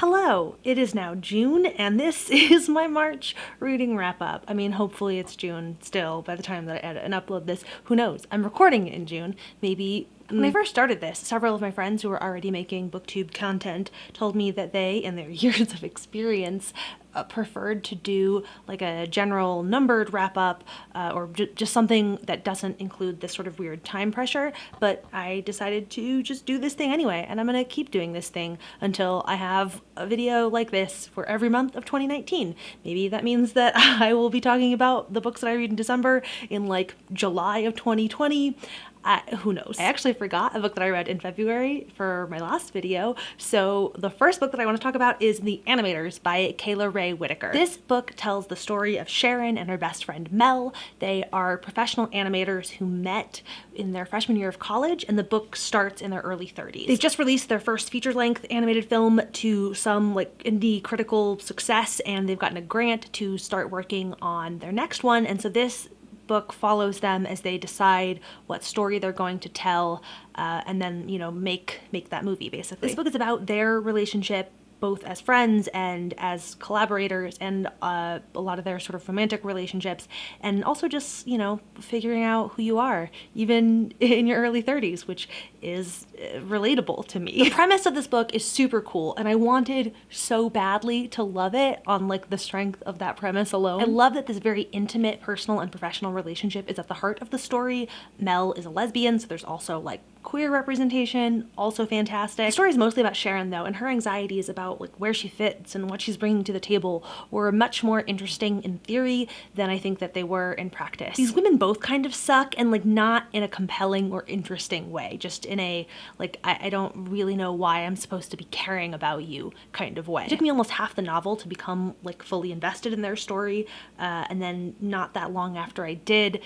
Hello, it is now June and this is my March reading wrap up. I mean, hopefully it's June still by the time that I edit and upload this. Who knows? I'm recording it in June. Maybe when I mm. first started this, several of my friends who were already making booktube content told me that they, in their years of experience, uh, preferred to do like a general numbered wrap up uh, or just something that doesn't include this sort of weird time pressure. But I decided to just do this thing anyway, and I'm gonna keep doing this thing until I have a video like this for every month of 2019. Maybe that means that I will be talking about the books that I read in December in like July of 2020. I, who knows? I actually forgot a book that I read in February for my last video. So the first book that I want to talk about is The Animators by Kayla Rae Whitaker. This book tells the story of Sharon and her best friend Mel. They are professional animators who met in their freshman year of college and the book starts in their early 30s. They've just released their first feature-length animated film to some like indie critical success and they've gotten a grant to start working on their next one and so this book follows them as they decide what story they're going to tell uh, and then you know make make that movie basically this book is about their relationship both as friends and as collaborators and uh, a lot of their sort of romantic relationships and also just you know figuring out who you are even in your early 30s which is uh, relatable to me. The premise of this book is super cool and I wanted so badly to love it on like the strength of that premise alone. I love that this very intimate personal and professional relationship is at the heart of the story. Mel is a lesbian so there's also like queer representation, also fantastic. The story is mostly about Sharon though, and her anxieties about like where she fits and what she's bringing to the table were much more interesting in theory than I think that they were in practice. These women both kind of suck and like not in a compelling or interesting way, just in a like I, I don't really know why I'm supposed to be caring about you kind of way. It took me almost half the novel to become like fully invested in their story uh, and then not that long after I did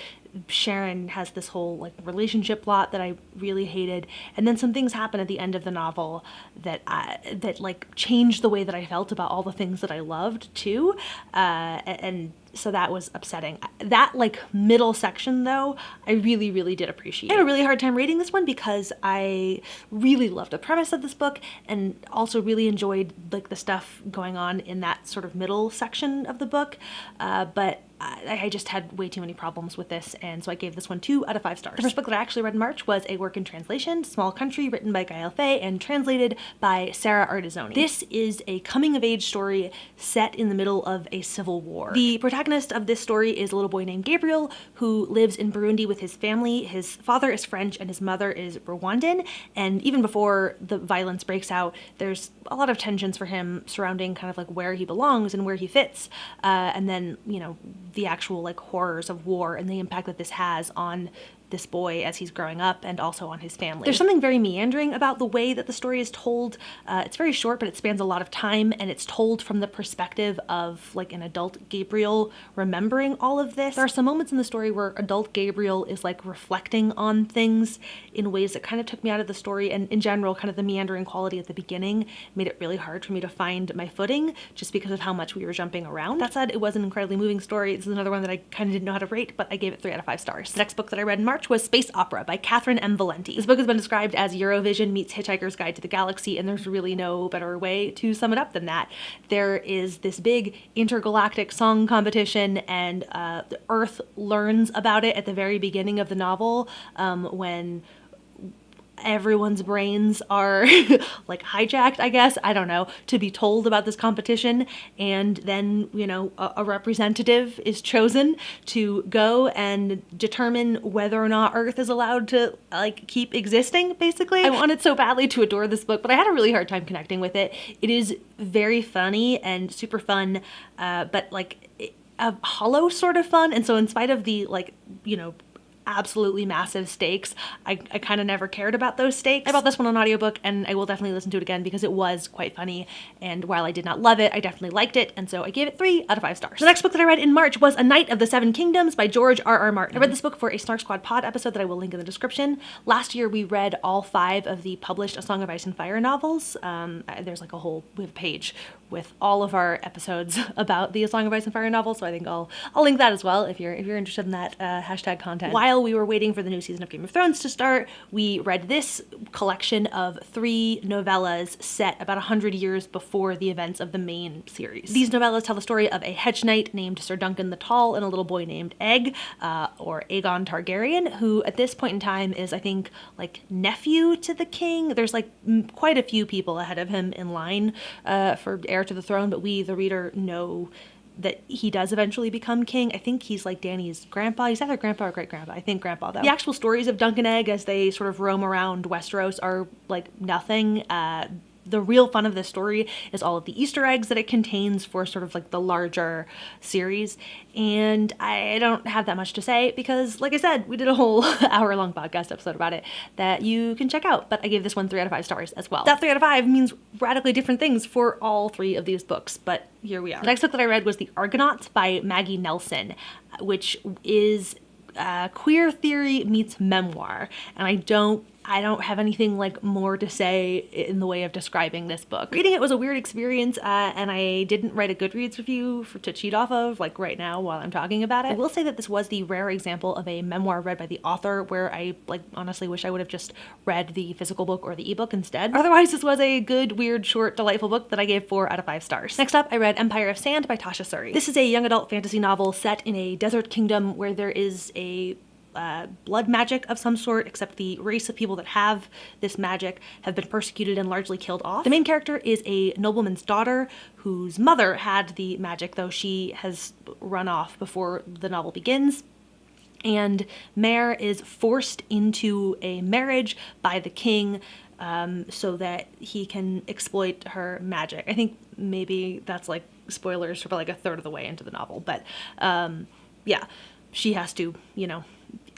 Sharon has this whole like relationship plot that I really hated, and then some things happen at the end of the novel that I, that like changed the way that I felt about all the things that I loved too, uh, and so that was upsetting. That like middle section though, I really, really did appreciate. I had a really hard time reading this one because I really loved the premise of this book and also really enjoyed like the stuff going on in that sort of middle section of the book. Uh, but I just had way too many problems with this and so I gave this one two out of five stars. The first book that I actually read in March was a work in translation, Small Country, written by Gael Faye and translated by Sarah Ardizzone. This is a coming of age story set in the middle of a civil war. The protagonist of this story is a little boy named Gabriel who lives in Burundi with his family. His father is French and his mother is Rwandan and even before the violence breaks out there's a lot of tensions for him surrounding kind of like where he belongs and where he fits uh, and then you know the actual like horrors of war and the impact that this has on this boy as he's growing up and also on his family. There's something very meandering about the way that the story is told. Uh, it's very short, but it spans a lot of time and it's told from the perspective of like an adult Gabriel remembering all of this. There are some moments in the story where adult Gabriel is like reflecting on things in ways that kind of took me out of the story and in general kind of the meandering quality at the beginning made it really hard for me to find my footing just because of how much we were jumping around. That said, it was an incredibly moving story. This is another one that I kind of didn't know how to rate, but I gave it three out of five stars. The next book that I read in March March was Space Opera by Catherynne M. Valente. This book has been described as Eurovision meets Hitchhiker's Guide to the Galaxy, and there's really no better way to sum it up than that. There is this big intergalactic song competition, and uh, Earth learns about it at the very beginning of the novel um, when everyone's brains are like hijacked, I guess, I don't know, to be told about this competition. And then, you know, a, a, representative is chosen to go and determine whether or not Earth is allowed to like keep existing, basically. I wanted so badly to adore this book, but I had a really hard time connecting with it. It is very funny and super fun, uh, but like a hollow sort of fun. And so in spite of the like, you know, absolutely massive stakes. I, I kind of never cared about those stakes. I bought this one on audiobook and I will definitely listen to it again because it was quite funny. And while I did not love it, I definitely liked it. And so I gave it three out of five stars. The next book that I read in March was A Knight of the Seven Kingdoms by George R. R. Martin. I read this book for a Snark Squad pod episode that I will link in the description. Last year we read all five of the published A Song of Ice and Fire novels. Um, there's like a whole, we have a page with all of our episodes about the A Song of Ice and Fire novel. So I think I'll, I'll link that as well if you're, if you're interested in that uh, hashtag content. While we were waiting for the new season of Game of Thrones to start, we read this collection of three novellas set about 100 years before the events of the main series. These novellas tell the story of a hedge knight named Sir Duncan the Tall and a little boy named Egg, uh, or Aegon Targaryen, who at this point in time is, I think, like nephew to the king. There's like quite a few people ahead of him in line uh, for heir to the throne, but we, the reader, know that he does eventually become king. I think he's like Dany's grandpa. He's either grandpa or great grandpa. I think grandpa though. The actual stories of Dunk and Egg as they sort of roam around Westeros are like nothing. Uh, the real fun of this story is all of the Easter eggs that it contains for sort of like the larger series. And I don't have that much to say because, like I said, we did a whole hour long podcast episode about it that you can check out. But I gave this one three out of five stars as well. That three out of five means radically different things for all three of these books, but here we are. The next book that I read was The Argonauts by Maggie Nelson, which is uh, queer theory meets memoir. And I don't I don't have anything like more to say in the way of describing this book. Reading it was a weird experience uh, and I didn't write a Goodreads review for, to cheat off of like right now while I'm talking about it. I will say that this was the rare example of a memoir read by the author where I like honestly wish I would have just read the physical book or the ebook instead. Otherwise this was a good, weird, short, delightful book that I gave 4 out of 5 stars. Next up I read Empire of Sand by Tasha Suri. This is a young adult fantasy novel set in a desert kingdom where there is a uh, blood magic of some sort, except the race of people that have this magic have been persecuted and largely killed off. The main character is a nobleman's daughter whose mother had the magic, though she has run off before the novel begins. And Mehr is forced into a marriage by the king um, so that he can exploit her magic. I think maybe that's like spoilers for like a third of the way into the novel, but um, yeah, she has to, you know,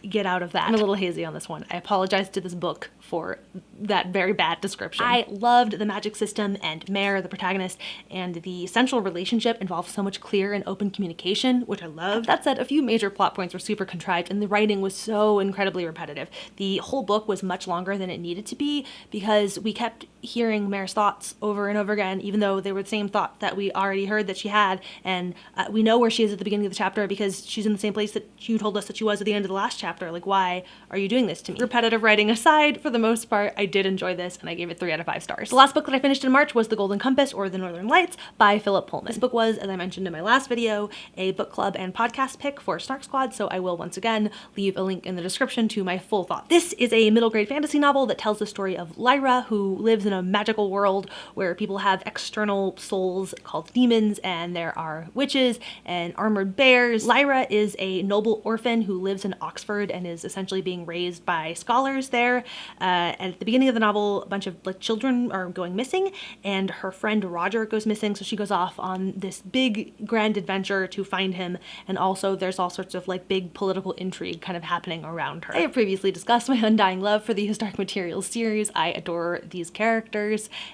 get out of that. I'm a little hazy on this one. I apologize to this book for that very bad description. I loved the magic system and Mehr, the protagonist, and the central relationship involved so much clear and open communication, which I loved. That said, a few major plot points were super contrived and the writing was so incredibly repetitive. The whole book was much longer than it needed to be because we kept hearing Mehr's thoughts over and over again, even though they were the same thought that we already heard that she had. And uh, we know where she is at the beginning of the chapter because she's in the same place that you told us that she was at the end of the last chapter. Like, why are you doing this to me? Repetitive writing aside, for the most part, I did enjoy this and I gave it three out of five stars. The last book that I finished in March was The Golden Compass or The Northern Lights by Philip Pullman. This book was, as I mentioned in my last video, a book club and podcast pick for Snark Squad, so I will once again leave a link in the description to my full thought. This is a middle grade fantasy novel that tells the story of Lyra, who lives in a magical world where people have external souls called daemons and there are witches and armored bears. Lyra is a noble orphan who lives in Oxford and is essentially being raised by scholars there. Uh, at the beginning of the novel, a bunch of like children are going missing and her friend Roger goes missing. So she goes off on this big grand adventure to find him. And also there's all sorts of like big political intrigue kind of happening around her. I have previously discussed my undying love for the His Dark Materials series. I adore these characters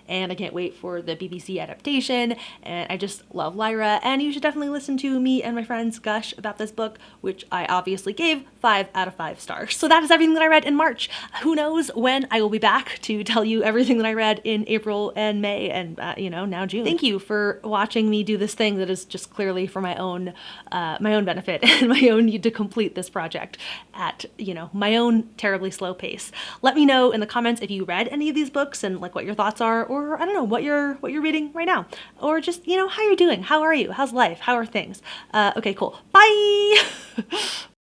and I can't wait for the BBC adaptation. And I just love Lyra and you should definitely listen to me and my friends gush about this book, which I obviously gave five out of five stars. So that is everything that I read in March. Who knows when I will be back to tell you everything that I read in April and May and, uh, you know, now June. Thank you for watching me do this thing that is just clearly for my own, uh, my own benefit and my own need to complete this project at, you know, my own terribly slow pace. Let me know in the comments if you read any of these books and like what your thoughts are, or I don't know, what you're, what you're reading right now, or just, you know, how you're doing. How are you? How's life? How are things? Uh, okay, cool. Bye!